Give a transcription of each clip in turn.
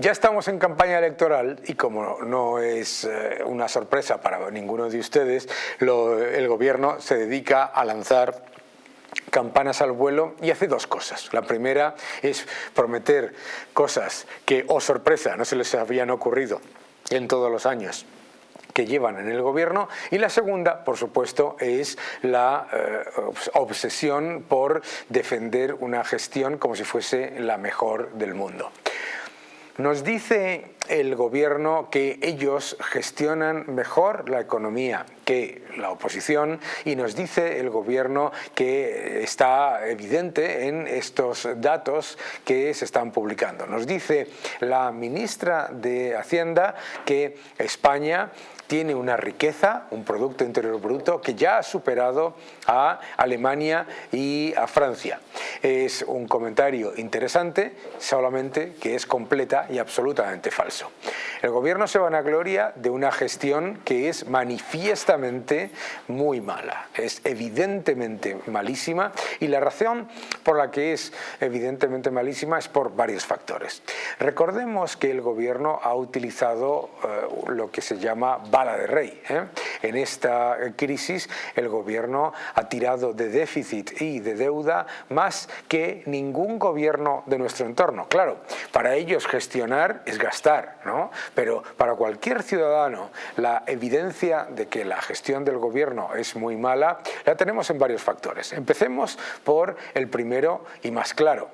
Ya estamos en campaña electoral y como no es eh, una sorpresa para ninguno de ustedes, el gobierno se dedica a lanzar campanas al vuelo y hace dos cosas. La primera es prometer cosas que, oh sorpresa, no se les habían ocurrido en todos los años que llevan en el gobierno y la segunda, por supuesto, es la eh, obsesión por defender una gestión como si fuese la mejor del mundo. Nos dice el gobierno que ellos gestionan mejor la economía que la oposición y nos dice el gobierno que está evidente en estos datos que se están publicando. Nos dice la ministra de Hacienda que España tiene una riqueza, un Producto Interior Bruto que ya ha superado a Alemania y a Francia. Es un comentario interesante, solamente que es completa y absolutamente falso. El gobierno se vanagloria de una gestión que es manifiestamente muy mala, es evidentemente malísima y la razón por la que es evidentemente malísima es por varios factores. Recordemos que el gobierno ha utilizado eh, lo que se llama bala de rey. ¿eh? En esta crisis el gobierno ha tirado de déficit y de deuda más que ningún gobierno de nuestro entorno. Claro, para ellos gestionar es gastar, ¿no? pero para cualquier ciudadano la evidencia de que la gestión del gobierno es muy mala la tenemos en varios factores. Empecemos por el primero y más claro,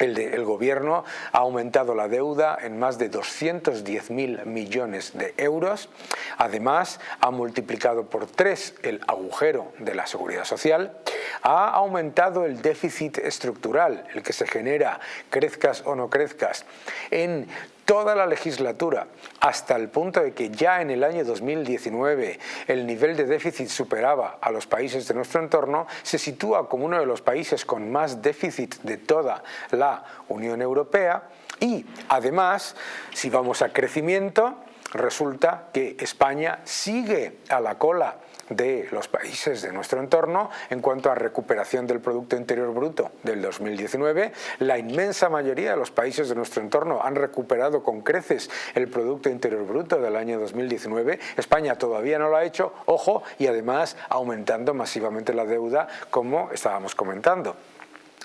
el, gobierno ha aumentado la deuda en más de 210.000 millones de euros. Además, ha multiplicado por tres el agujero de la seguridad social. Ha aumentado el déficit estructural, el que se genera, crezcas o no crezcas, en toda la legislatura, hasta el punto de que ya en el año 2019 el nivel de déficit superaba a los países de nuestro entorno, se sitúa como uno de los países con más déficit de toda la Unión Europea y además, si vamos a crecimiento, resulta que España sigue a la cola de los países de nuestro entorno en cuanto a recuperación del Producto Interior Bruto del 2019. La inmensa mayoría de los países de nuestro entorno han recuperado con creces el Producto Interior Bruto del año 2019. España todavía no lo ha hecho, ojo, y además aumentando masivamente la deuda como estábamos comentando.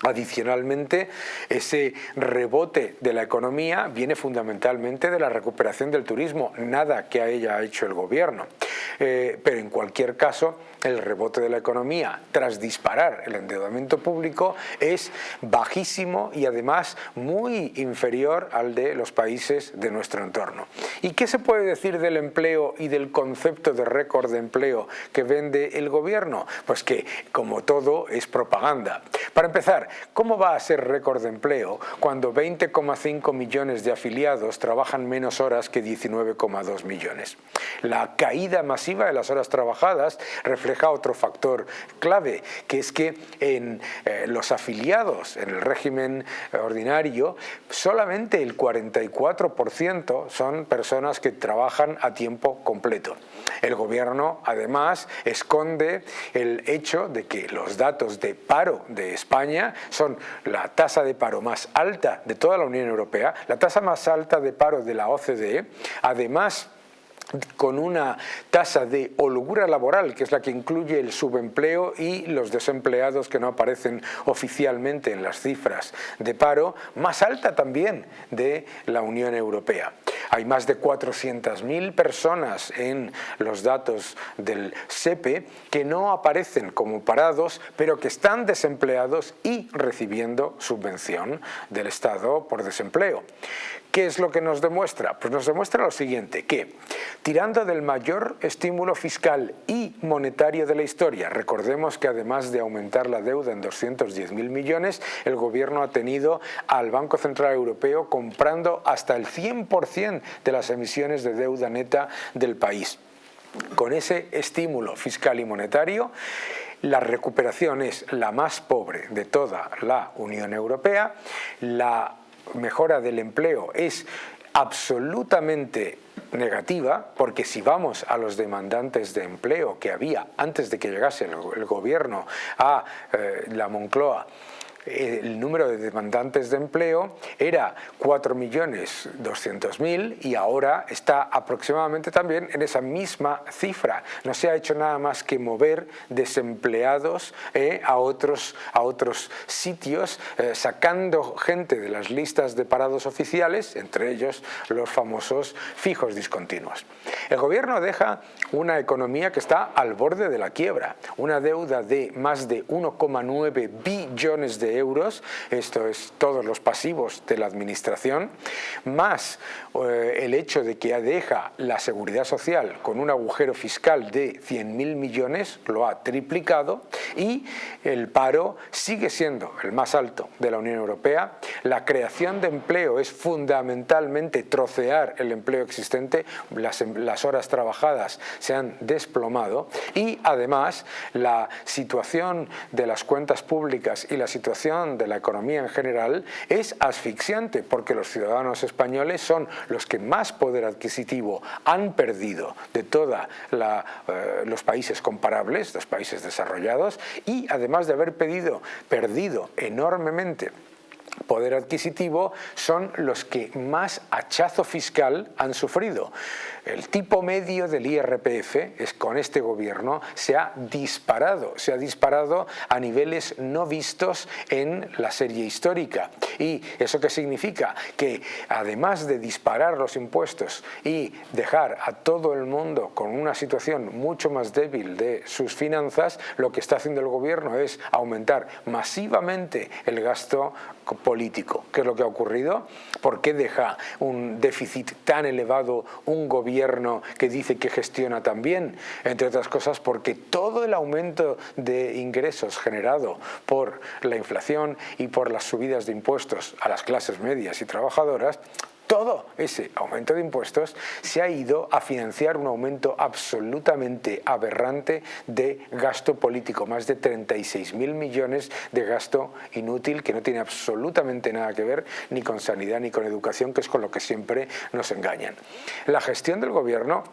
Adicionalmente, ese rebote de la economía viene fundamentalmente de la recuperación del turismo, nada que haya hecho el gobierno. Eh, pero en cualquier caso, el rebote de la economía tras disparar el endeudamiento público es bajísimo y además muy inferior al de los países de nuestro entorno. ¿Y qué se puede decir del empleo y del concepto de récord de empleo que vende el gobierno? Pues que, como todo, es propaganda. Para empezar, ¿cómo va a ser récord de empleo cuando 20,5 millones de afiliados trabajan menos horas que 19,2 millones? La caída masiva de las horas trabajadas refleja otro factor clave, que es que en eh, los afiliados en el régimen eh, ordinario, solamente el 44% son personas que trabajan a tiempo completo. El gobierno además esconde el hecho de que los datos de paro de España son la tasa de paro más alta de toda la Unión Europea, la tasa más alta de paro de la OCDE, además con una tasa de holgura laboral, que es la que incluye el subempleo y los desempleados que no aparecen oficialmente en las cifras de paro, más alta también de la Unión Europea. Hay más de 400.000 personas en los datos del SEPE que no aparecen como parados, pero que están desempleados y recibiendo subvención del Estado por desempleo. ¿Qué es lo que nos demuestra? Pues nos demuestra lo siguiente, que tirando del mayor estímulo fiscal y monetario de la historia, recordemos que además de aumentar la deuda en 210.000 millones, el gobierno ha tenido al Banco Central Europeo comprando hasta el 100% de las emisiones de deuda neta del país. Con ese estímulo fiscal y monetario, la recuperación es la más pobre de toda la Unión Europea, la mejora del empleo es absolutamente negativa, porque si vamos a los demandantes de empleo que había antes de que llegase el, gobierno a eh, la Moncloa, el número de demandantes de empleo era 4.200.000 y ahora está aproximadamente también en esa misma cifra. No se ha hecho nada más que mover desempleados eh, a, otros, a otros sitios, eh, sacando gente de las listas de parados oficiales, entre ellos los famosos fijos discontinuos. El gobierno deja una economía que está al borde de la quiebra, una deuda de más de 1,9 billones de euros, esto es todos los pasivos de la administración, más eh, el hecho de que deja la seguridad social con un agujero fiscal de 100.000 millones, lo ha triplicado, y el paro sigue siendo el más alto de la Unión Europea, la creación de empleo es fundamentalmente trocear el empleo existente, las, las horas trabajadas se han desplomado y además la situación de las cuentas públicas y la situación de la economía en general es asfixiante porque los ciudadanos españoles son los que más poder adquisitivo han perdido de todos eh, los países comparables, los países desarrollados y además de haber pedido, perdido enormemente poder adquisitivo son los que más hachazo fiscal han sufrido. El tipo medio del IRPF es, con este gobierno se ha disparado, se ha disparado a niveles no vistos en la serie histórica. ¿Y eso qué significa? Que además de disparar los impuestos y dejar a todo el mundo con una situación mucho más débil de sus finanzas, lo que está haciendo el gobierno es aumentar masivamente el gasto político. ¿Qué es lo que ha ocurrido? ¿Por qué deja un déficit tan elevado un gobierno que dice que gestiona tan bien? Entre otras cosas porque todo el aumento de ingresos generado por la inflación y por las subidas de impuestos a las clases medias y trabajadoras todo ese aumento de impuestos se ha ido a financiar un aumento absolutamente aberrante de gasto político, más de 36.000 millones de gasto inútil que no tiene absolutamente nada que ver ni con sanidad ni con educación, que es con lo que siempre nos engañan. La gestión del gobierno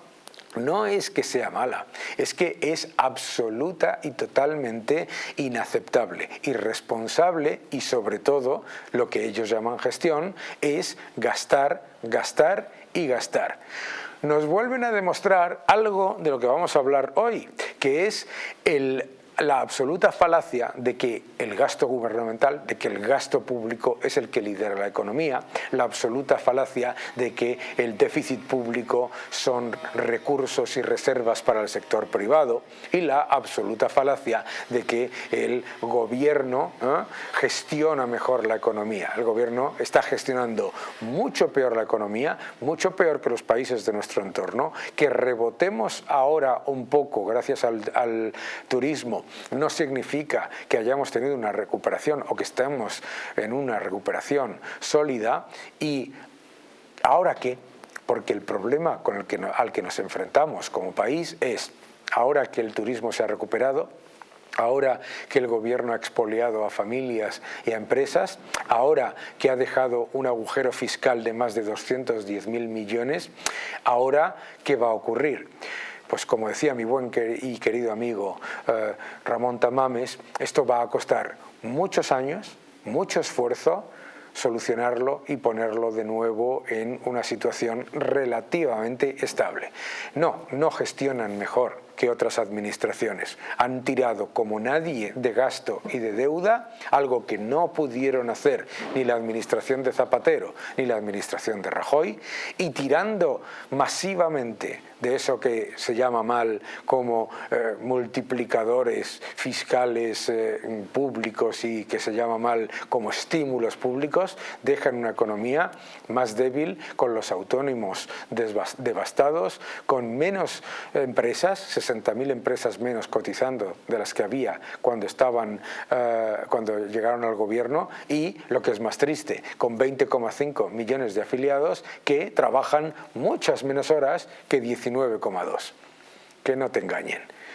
no es que sea mala, es que es absoluta y totalmente inaceptable, irresponsable y sobre todo lo que ellos llaman gestión es gastar, gastar y gastar. Nos vuelven a demostrar algo de lo que vamos a hablar hoy, que es el la absoluta falacia de que el gasto gubernamental, de que el gasto público es el que lidera la economía, la absoluta falacia de que el déficit público son recursos y reservas para el sector privado y la absoluta falacia de que el gobierno ¿eh? gestiona mejor la economía. El gobierno está gestionando mucho peor la economía, mucho peor que los países de nuestro entorno, que rebotemos ahora un poco gracias al, al turismo no significa que hayamos tenido una recuperación o que estemos en una recuperación sólida y ahora qué, porque el problema con el que, al que nos enfrentamos como país es ahora que el turismo se ha recuperado, ahora que el gobierno ha expoliado a familias y a empresas, ahora que ha dejado un agujero fiscal de más de 210.000 millones, ahora ¿qué va a ocurrir? Pues como decía mi buen y querido amigo eh, Ramón Tamames, esto va a costar muchos años, mucho esfuerzo, solucionarlo y ponerlo de nuevo en una situación relativamente estable. No, no gestionan mejor que otras administraciones. Han tirado como nadie de gasto y de deuda, algo que no pudieron hacer ni la administración de Zapatero ni la administración de Rajoy, y tirando masivamente de eso que se llama mal como eh, multiplicadores fiscales eh, públicos y que se llama mal como estímulos públicos, dejan una economía más débil, con los autónomos devastados, con menos empresas, 60.000 empresas menos cotizando de las que había cuando, estaban, eh, cuando llegaron al gobierno y, lo que es más triste, con 20,5 millones de afiliados que trabajan muchas menos horas que 19 9,2. Que no te engañen.